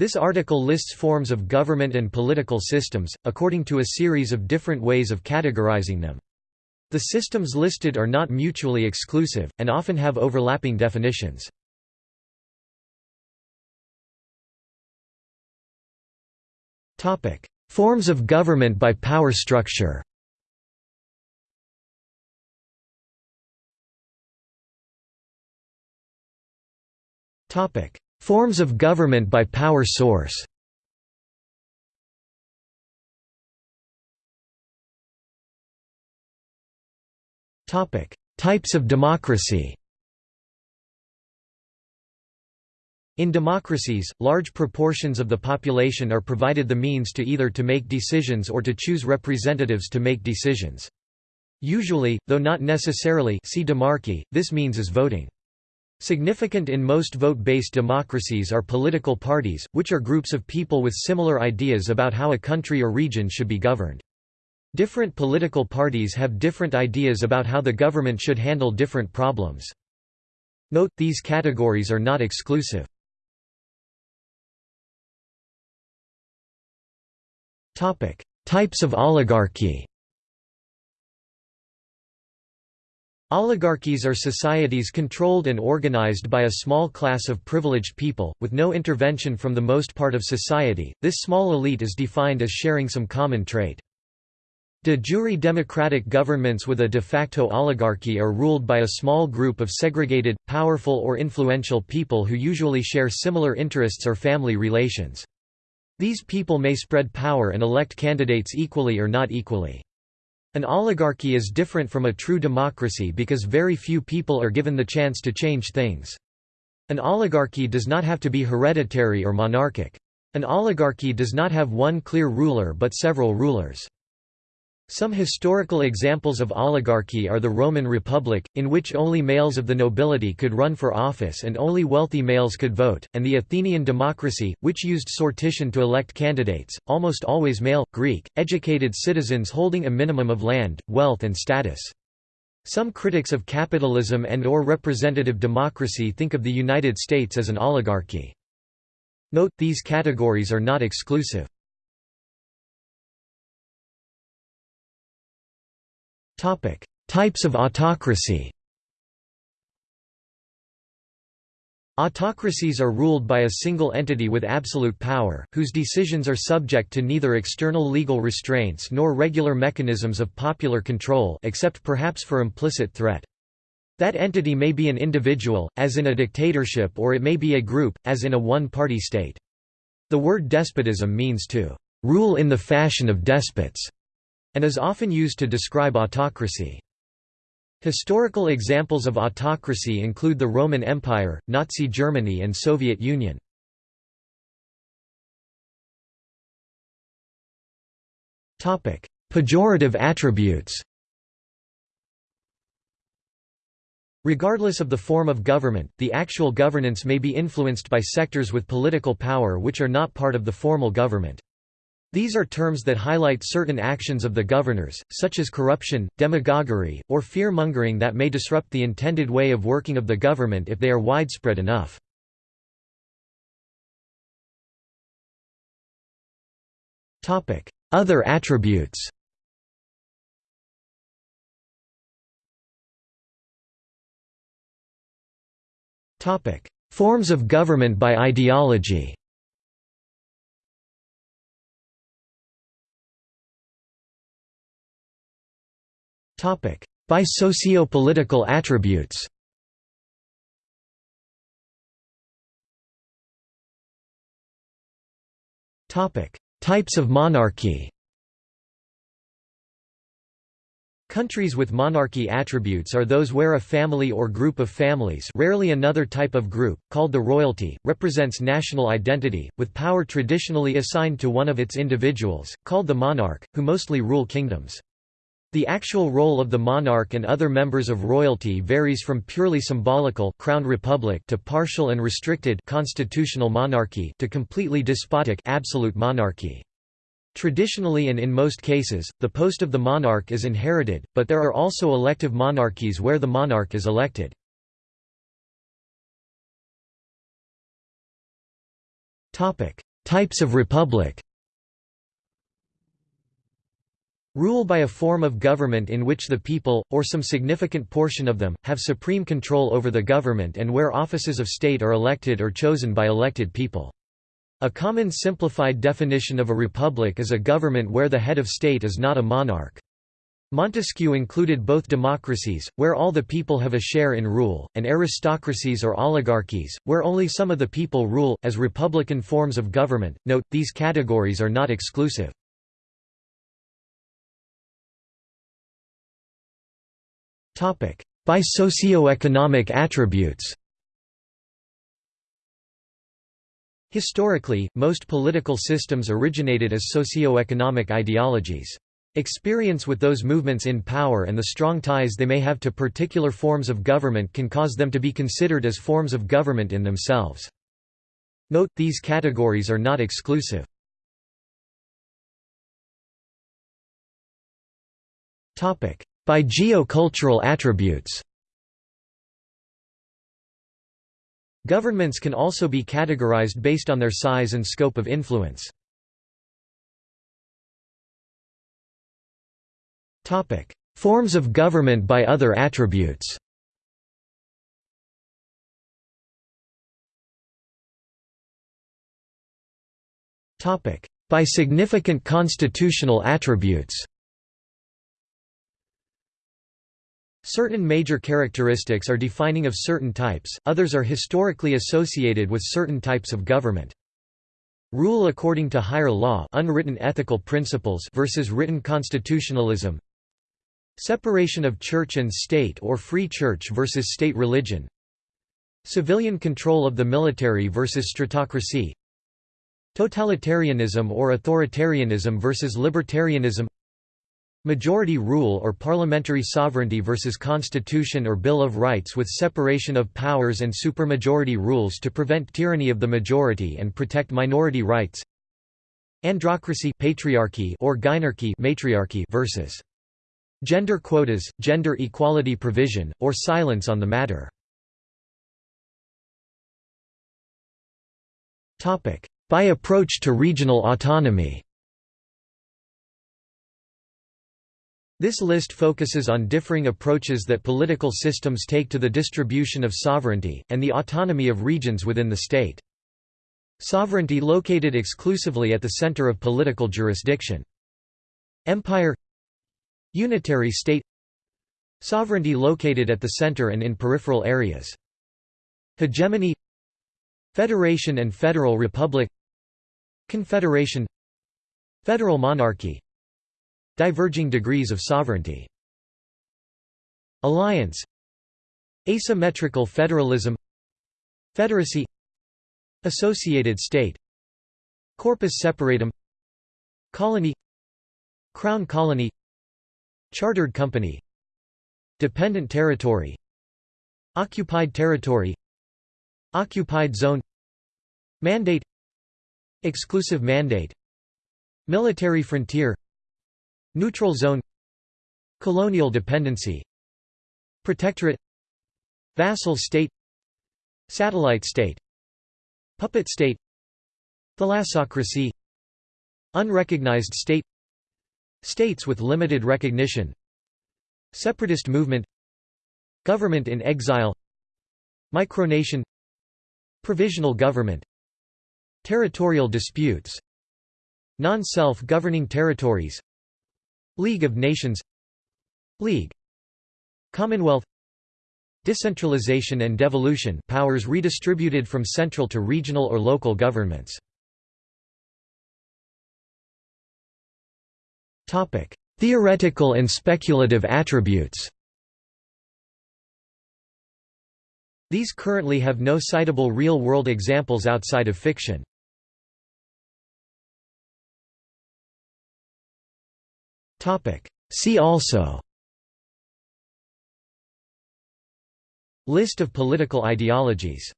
This article lists forms of government and political systems, according to a series of different ways of categorizing them. The systems listed are not mutually exclusive, and often have overlapping definitions. Forms of government by power structure Forms of government by power source Types of democracy In democracies, large proportions of the population are provided the means to either to make decisions or to choose representatives to make decisions. Usually, though not necessarily see demarchy, this means is voting. Significant in most vote-based democracies are political parties, which are groups of people with similar ideas about how a country or region should be governed. Different political parties have different ideas about how the government should handle different problems. Note, these categories are not exclusive. Types of oligarchy Oligarchies are societies controlled and organized by a small class of privileged people, with no intervention from the most part of society. This small elite is defined as sharing some common trait. De jure democratic governments with a de facto oligarchy are ruled by a small group of segregated, powerful or influential people who usually share similar interests or family relations. These people may spread power and elect candidates equally or not equally. An oligarchy is different from a true democracy because very few people are given the chance to change things. An oligarchy does not have to be hereditary or monarchic. An oligarchy does not have one clear ruler but several rulers. Some historical examples of oligarchy are the Roman Republic, in which only males of the nobility could run for office and only wealthy males could vote, and the Athenian democracy, which used sortition to elect candidates, almost always male, Greek, educated citizens holding a minimum of land, wealth and status. Some critics of capitalism and or representative democracy think of the United States as an oligarchy. Note, these categories are not exclusive. Types of autocracy Autocracies are ruled by a single entity with absolute power, whose decisions are subject to neither external legal restraints nor regular mechanisms of popular control except perhaps for implicit threat. That entity may be an individual, as in a dictatorship or it may be a group, as in a one-party state. The word despotism means to "...rule in the fashion of despots", and is often used to describe autocracy. Historical examples of autocracy include the Roman Empire, Nazi Germany and Soviet Union. Pejorative attributes Regardless of the form of government, the actual governance may be influenced by sectors with political power which are not part of the formal government. These are terms that highlight certain actions of the governors, such as corruption, demagoguery, or fear-mongering that may disrupt the intended way of working of the government if they are widespread enough. Other attributes Forms of government by ideology By socio-political attributes. Types of monarchy. Countries with monarchy attributes are those where a family or group of families rarely another type of group, called the royalty, represents national identity, with power traditionally assigned to one of its individuals, called the monarch, who mostly rule kingdoms. The actual role of the monarch and other members of royalty varies from purely symbolical crowned republic to partial and restricted constitutional monarchy to completely despotic absolute monarchy. Traditionally and in most cases, the post of the monarch is inherited, but there are also elective monarchies where the monarch is elected. Types of republic Rule by a form of government in which the people, or some significant portion of them, have supreme control over the government and where offices of state are elected or chosen by elected people. A common simplified definition of a republic is a government where the head of state is not a monarch. Montesquieu included both democracies, where all the people have a share in rule, and aristocracies or oligarchies, where only some of the people rule, as republican forms of government. Note, these categories are not exclusive. By socio-economic attributes Historically, most political systems originated as socio-economic ideologies. Experience with those movements in power and the strong ties they may have to particular forms of government can cause them to be considered as forms of government in themselves. Note, these categories are not exclusive. By geocultural attributes. Governments can also be categorized based on their size and scope of influence. Forms of government by other attributes. By significant constitutional attributes Certain major characteristics are defining of certain types, others are historically associated with certain types of government. Rule according to higher law unwritten ethical principles versus written constitutionalism. Separation of church and state or free church versus state religion. Civilian control of the military versus stratocracy. Totalitarianism or authoritarianism versus libertarianism Majority rule or parliamentary sovereignty versus constitution or Bill of Rights with separation of powers and supermajority rules to prevent tyranny of the majority and protect minority rights. Androcracy patriarchy or gynarchy matriarchy versus gender quotas, gender equality provision, or silence on the matter. By approach to regional autonomy This list focuses on differing approaches that political systems take to the distribution of sovereignty, and the autonomy of regions within the state. Sovereignty located exclusively at the center of political jurisdiction. Empire Unitary state Sovereignty located at the center and in peripheral areas. Hegemony Federation and Federal Republic Confederation Federal monarchy Diverging degrees of sovereignty. Alliance. Asymmetrical federalism. Federacy. Associated state. Corpus separatum. Colony. Crown colony. Chartered company. Dependent territory. Occupied territory. Occupied zone. Mandate. Exclusive mandate. Military frontier Neutral zone. Colonial dependency. Protectorate. Vassal state. Satellite state. Puppet state. Thalassocracy. Unrecognized state. States with limited recognition. Separatist movement. Government in exile. Micronation. Provisional government. Territorial disputes. Non-self-governing territories League of Nations League Commonwealth Decentralization and devolution powers redistributed from central to regional or local governments Theoretical and speculative attributes These currently have no citable real-world examples outside of fiction. See also. List of political ideologies